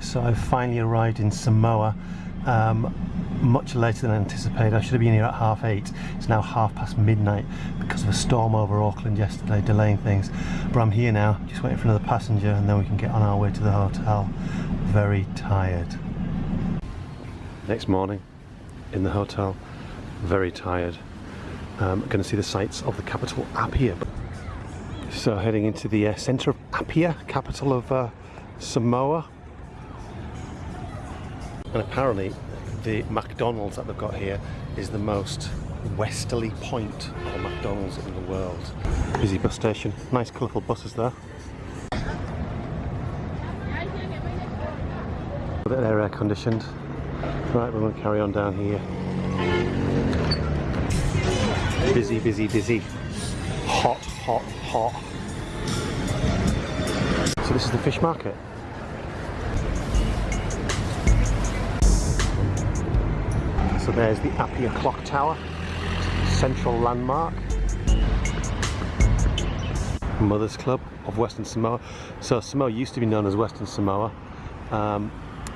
so I've finally arrived in Samoa um, much later than anticipated. I should have been here at half eight. It's now half past midnight because of a storm over Auckland yesterday, delaying things. But I'm here now, just waiting for another passenger and then we can get on our way to the hotel. Very tired. Next morning in the hotel, very tired. Um, going to see the sights of the capital Apia. So heading into the uh, centre of Apia, capital of uh, Samoa. And apparently the McDonald's that they've got here is the most westerly point of McDonald's in the world. Busy bus station, nice colourful buses there. They're air conditioned. Right, we're going to carry on down here. Busy, busy, busy. Hot, hot, hot. So this is the fish market. So there's the Apia Clock Tower, central landmark. Mothers Club of Western Samoa. So Samoa used to be known as Western Samoa um,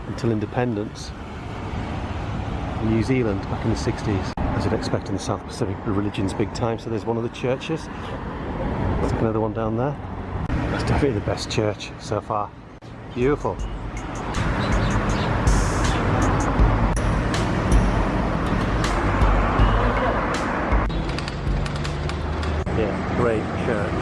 until independence. New Zealand back in the 60s. As you'd expect in the South Pacific, the religion's big time. So there's one of the churches. There's another one down there. That's definitely the best church so far. Beautiful. Great church.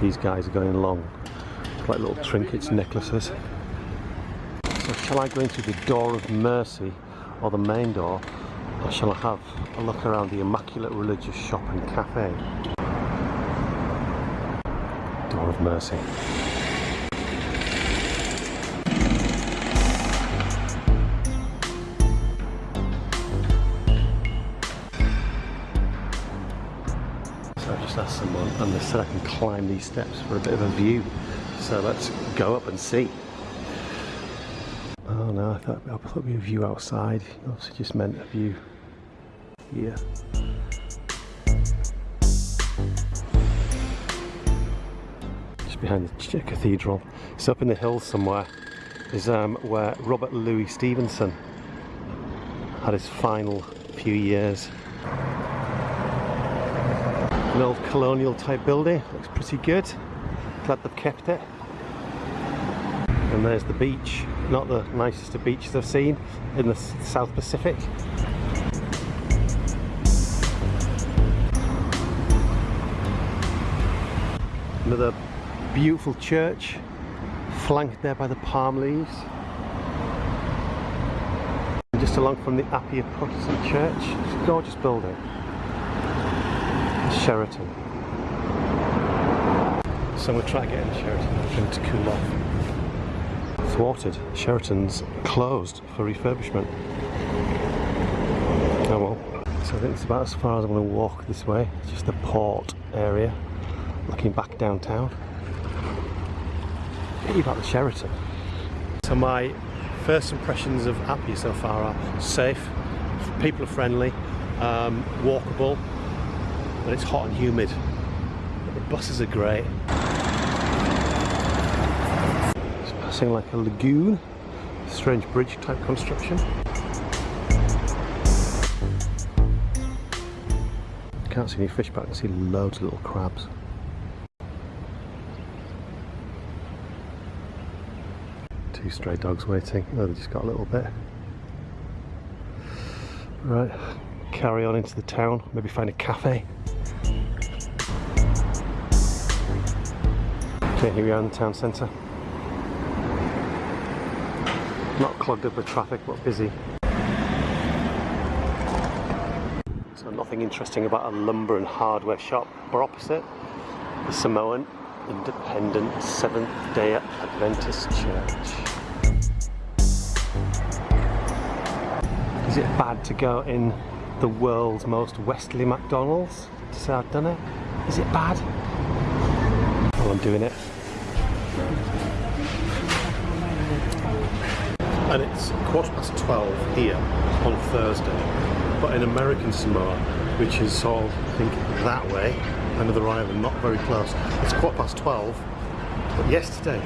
These guys are going along like little trinkets, necklaces. So shall I go into the door of mercy or the main door or shall I have a look around the Immaculate Religious Shop and Cafe? Door of Mercy. Asked someone and they said I can climb these steps for a bit of a view. So let's go up and see. Oh no, I thought I thought we a view outside. Obviously just meant a view here. Just behind the cathedral. It's up in the hills somewhere. Is um, where Robert Louis Stevenson had his final few years. An old colonial type building, looks pretty good. Glad they've kept it. And there's the beach, not the nicest of beaches I've seen in the South Pacific. Another beautiful church, flanked there by the palm leaves. Just along from the Apia Protestant Church, it's a gorgeous building. Sheraton. So we'll try to get in Sheraton to cool off. Thwarted. Sheraton's closed for refurbishment. Oh well. So I think it's about as far as I'm going to walk this way. It's just the port area, looking back downtown. What about the Sheraton? So my first impressions of Apia so far are safe, people are friendly, um, walkable, but it's hot and humid. But the buses are great. It's passing like a lagoon, strange bridge type construction. Can't see any fish, but I can see loads of little crabs. Two stray dogs waiting. Oh, they just got a little bit. Right, carry on into the town, maybe find a cafe. Okay, here we are in the town centre. Not clogged up with traffic, but busy. So nothing interesting about a lumber and hardware shop, opposite, the Samoan Independent Seventh-day Adventist Church. Is it bad to go in the world's most westerly McDonald's to say I've done it? Is it bad? Well, I'm doing it. And it's quarter past 12 here on Thursday, but in American Samoa, which is sort of, I think, that way, another island, not very close. It's quarter past 12, but yesterday,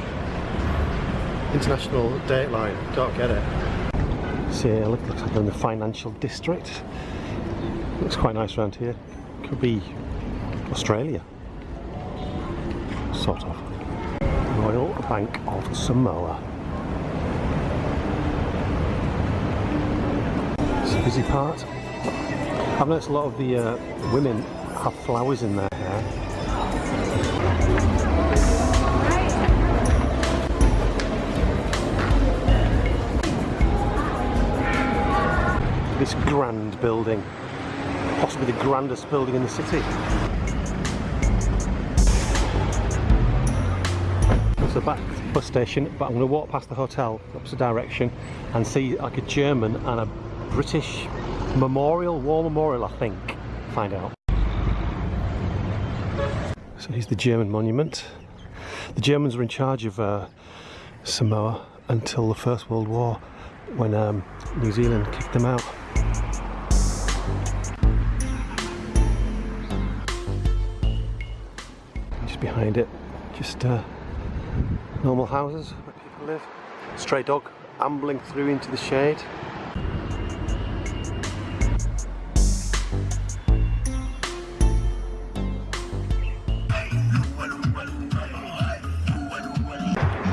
international dateline, don't get it. See, it looks like I'm in the financial district. Looks quite nice around here. Could be Australia, sort of. Royal Bank of Samoa. It's a busy part. I've noticed a lot of the uh, women have flowers in their hair. This grand building, possibly the grandest building in the city. It's the back bus station, but I'm going to walk past the hotel, opposite direction, and see like a German and a British memorial, war memorial, I think. Find out. So here's the German monument. The Germans were in charge of uh, Samoa until the First World War, when um, New Zealand kicked them out. Just behind it, just uh, normal houses where people live. Stray dog ambling through into the shade.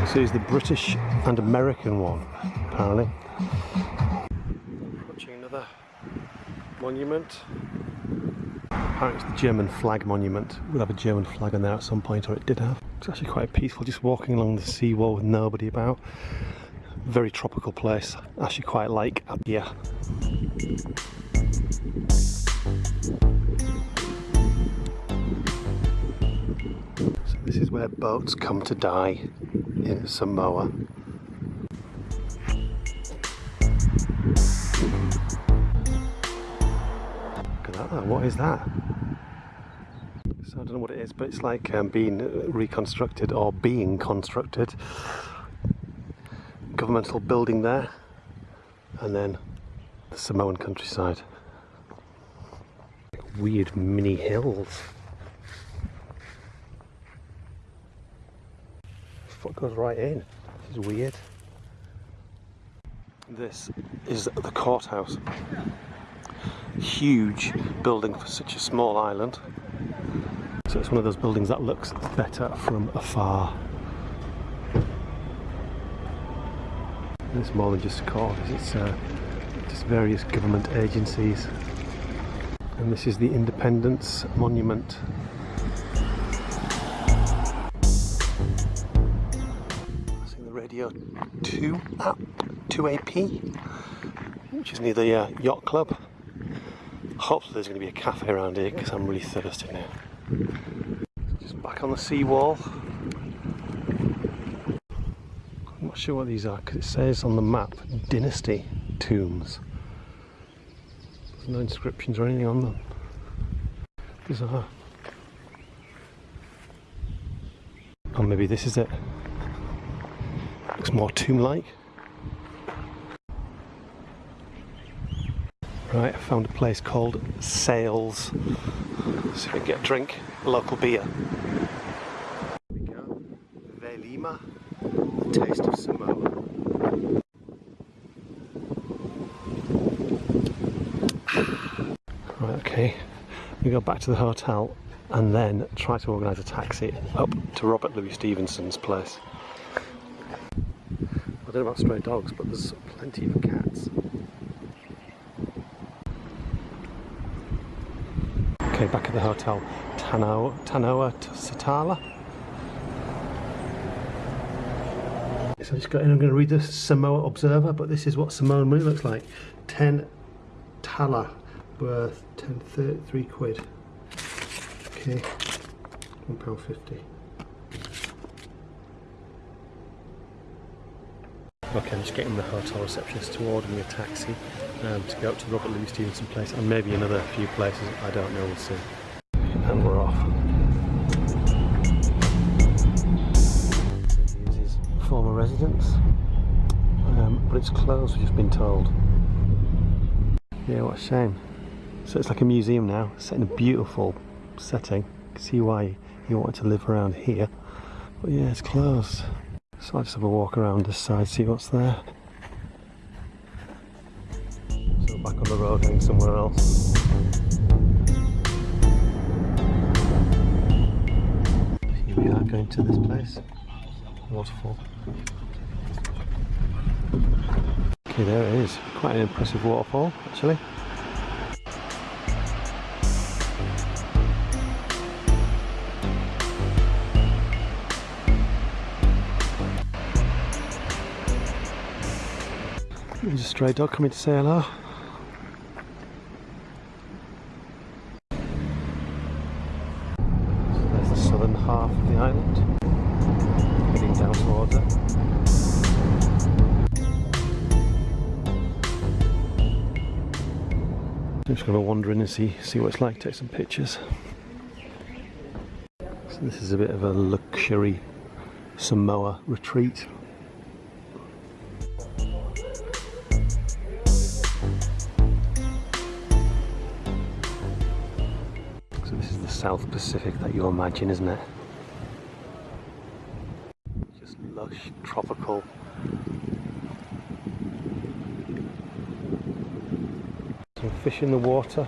So here's the British and American one, apparently. Watching another monument. Apparently it's the German flag monument. We'll have a German flag on there at some point, or it did have. It's actually quite peaceful, just walking along the seawall with nobody about. Very tropical place. Actually quite like up here. So this is where boats come to die in Samoa. Look at that, what is that? Don't know what it is, but it's like um, being reconstructed or being constructed. Governmental building there, and then the Samoan countryside. Weird mini hills. Foot goes right in. This is weird. This is the courthouse. Huge building for such a small island. So it's one of those buildings that looks better from afar. And it's more than just a court, it's uh, just various government agencies. And this is the Independence Monument. Seeing the Radio 2 app, 2AP, which is near the uh, yacht club. Hopefully there's going to be a cafe around here because I'm really thirsty now. Just back on the seawall. I'm not sure what these are because it says on the map Dynasty tombs. There's no inscriptions or anything on them. Bizarre. Or maybe this is it. Looks more tomb-like. Right, I found a place called Sails. So we can get a drink, a local beer. Here we go. Vailima, the taste of Samoa. Right, okay. We go back to the hotel and then try to organise a taxi up to Robert Louis Stevenson's place. I don't know about stray dogs, but there's plenty of cats. Okay, back at the hotel, Tanoa, Tanoa. So I just got in, I'm going to read the Samoa Observer, but this is what Samoan money looks like. 10 tala worth 10, 33 quid. Okay, £1.50. Okay, I'm just getting the hotel receptionist to order me a taxi um, to go up to Robert Louis Stevenson Place and maybe another few places, I don't know, we'll see. Residence, um, but it's closed, we've just been told. Yeah, what a shame. So it's like a museum now, set in a beautiful setting. see why you wanted to live around here. But yeah, it's closed. So I'll just have a walk around this side, see what's there. So back on the road, heading somewhere else. Here we are going to this place. Waterfall. Okay, there it is. Quite an impressive waterfall, actually. There's a stray dog coming to say hello. Just going to wander in and see see what it's like, take some pictures. So this is a bit of a luxury Samoa retreat. So this is the South Pacific that you imagine, isn't it? Just lush, tropical. Some fish in the water.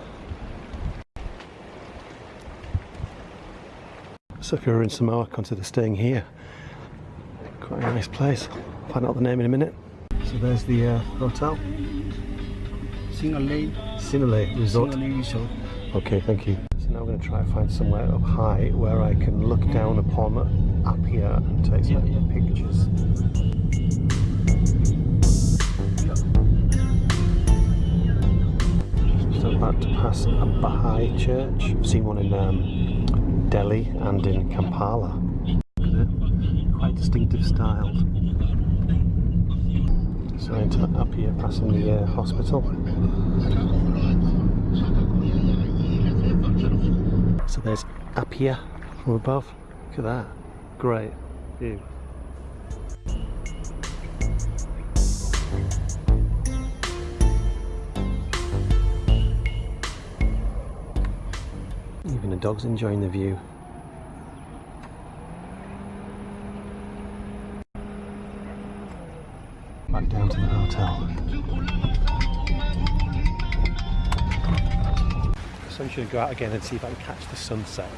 So if you're in Samoa, consider staying here. Quite a nice place. Find out the name in a minute. So there's the uh, hotel, Singalay, Sinalei Resort. Singalay Resort. Okay, thank you. So now I'm going to try and find somewhere up high where I can look down upon Apia and take some Yeah, yeah. pictures. About to pass a Baha'i church. I've seen one in um, Delhi and in Kampala. Quite distinctive style. So into here, passing the uh, hospital. So there's Apia from above. Look at that. Great view. Dog's enjoying the view. Back down to the hotel. So I'm going to go out again and see if I can catch the sunset.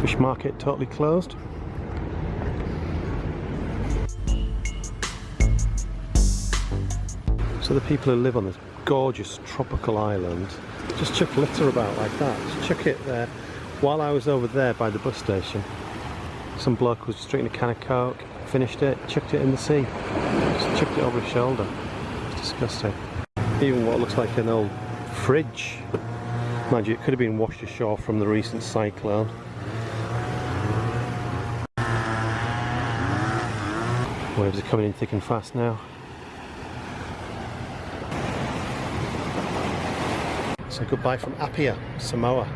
Fish market totally closed. So the people who live on this gorgeous tropical island just chuck litter about like that. Just chuck it there. While I was over there by the bus station, some bloke was drinking a can of coke, finished it, chucked it in the sea. Just chucked it over his shoulder. It's disgusting. Even what looks like an old fridge. Mind you, it could have been washed ashore from the recent cyclone. Waves are coming in thick and fast now. So goodbye from Apia, Samoa.